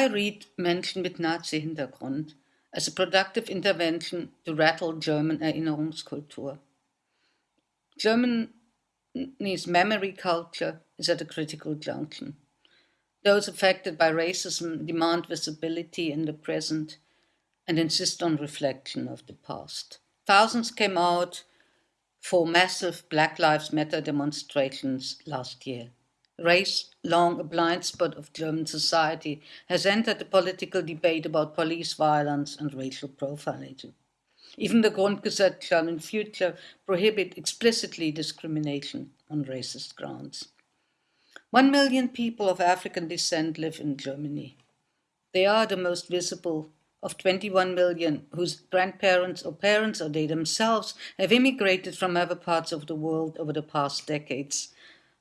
I read Menschen mit Nazi-Hintergrund as a productive intervention to rattle German uh, Erinnerungskultur. Germany's memory culture is at a critical junction. Those affected by racism demand visibility in the present and insist on reflection of the past. Thousands came out for massive Black Lives Matter demonstrations last year. Race, long a blind spot of German society, has entered the political debate about police violence and racial profiling. Even the Grundgesetz shall in future prohibit explicitly discrimination on racist grounds. One million people of African descent live in Germany. They are the most visible of 21 million whose grandparents or parents or they themselves have immigrated from other parts of the world over the past decades.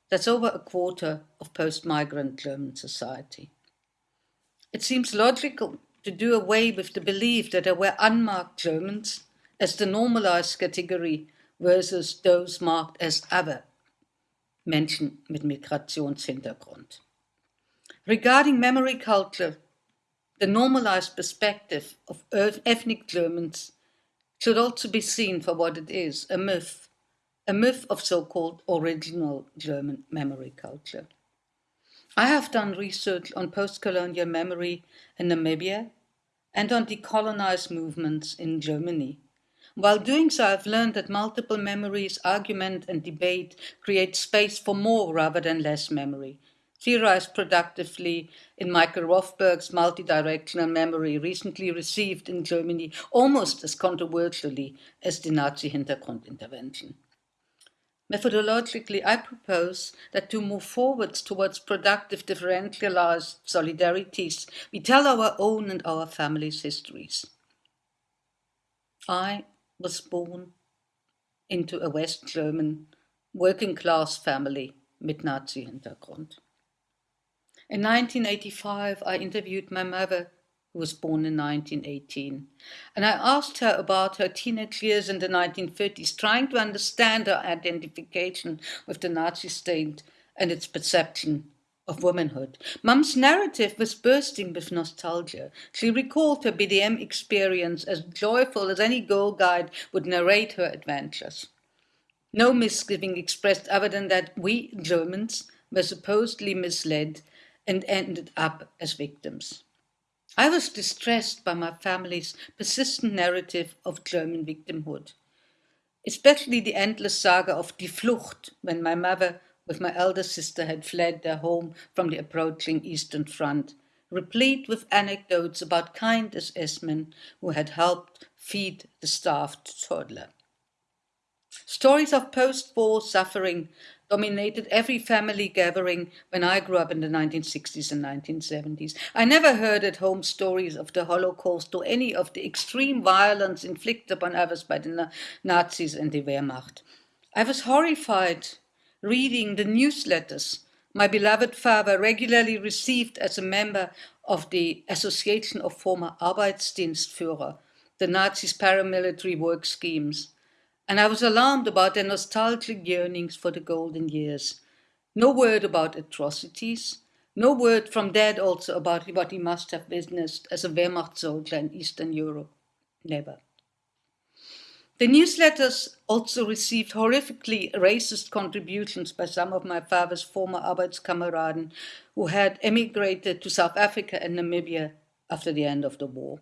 That's over a quarter of post-migrant German society. It seems logical to do away with the belief that there were unmarked Germans as the normalized category versus those marked as other Menschen mit Migrationshintergrund. Regarding memory culture, the normalized perspective of ethnic Germans should also be seen for what it is, a myth, a myth of so-called original German memory culture. I have done research on post-colonial memory in Namibia and on decolonized movements in Germany. While doing so, I've learned that multiple memories, argument and debate create space for more rather than less memory, theorized productively in Michael Rothberg's multidirectional memory recently received in Germany almost as controversially as the Nazi Hintergrund intervention. Methodologically, I propose that to move forwards towards productive differentialized solidarities, we tell our own and our families' histories. I was born into a West German working class family mit Nazi-Hintergrund. In 1985, I interviewed my mother, who was born in 1918, and I asked her about her teenage years in the 1930s, trying to understand her identification with the Nazi state and its perception of womanhood. Mum's narrative was bursting with nostalgia. She recalled her BDM experience as joyful as any girl guide would narrate her adventures. No misgiving expressed other than that we, Germans, were supposedly misled and ended up as victims. I was distressed by my family's persistent narrative of German victimhood, especially the endless saga of Die Flucht, when my mother with my elder sister had fled their home from the approaching Eastern Front, replete with anecdotes about kind SS men who had helped feed the starved toddler. Stories of post-war suffering dominated every family gathering when I grew up in the 1960s and 1970s. I never heard at home stories of the Holocaust or any of the extreme violence inflicted upon others by the Nazis and the Wehrmacht. I was horrified reading the newsletters my beloved father regularly received as a member of the Association of Former Arbeitsdienstführer, the Nazis' paramilitary work schemes and I was alarmed about their nostalgic yearnings for the golden years. No word about atrocities, no word from Dad also about what he must have witnessed as a Wehrmacht soldier in Eastern Europe. Never. The newsletters also received horrifically racist contributions by some of my father's former Arbeitskameraden who had emigrated to South Africa and Namibia after the end of the war.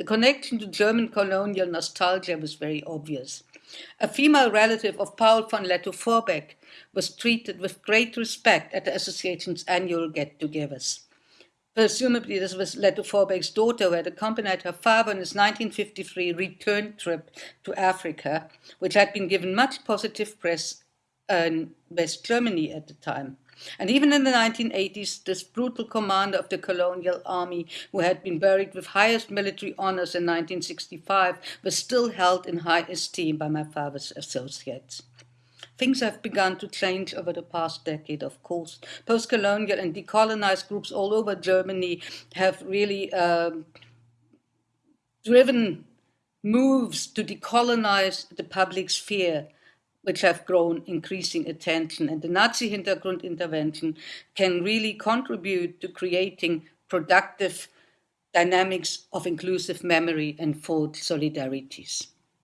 The connection to German colonial nostalgia was very obvious. A female relative of Paul von Lettow-Vorbeck was treated with great respect at the association's annual get-togethers. Presumably this was Lettow-Vorbeck's daughter who had accompanied her father on his 1953 return trip to Africa, which had been given much positive press uh, in West Germany at the time. And even in the 1980s, this brutal commander of the colonial army, who had been buried with highest military honors in 1965, was still held in high esteem by my father's associates. Things have begun to change over the past decade, of course. Post-colonial and decolonized groups all over Germany have really um, driven moves to decolonize the public sphere which have grown increasing attention. And the Nazi Hintergrund intervention can really contribute to creating productive dynamics of inclusive memory and fought solidarities.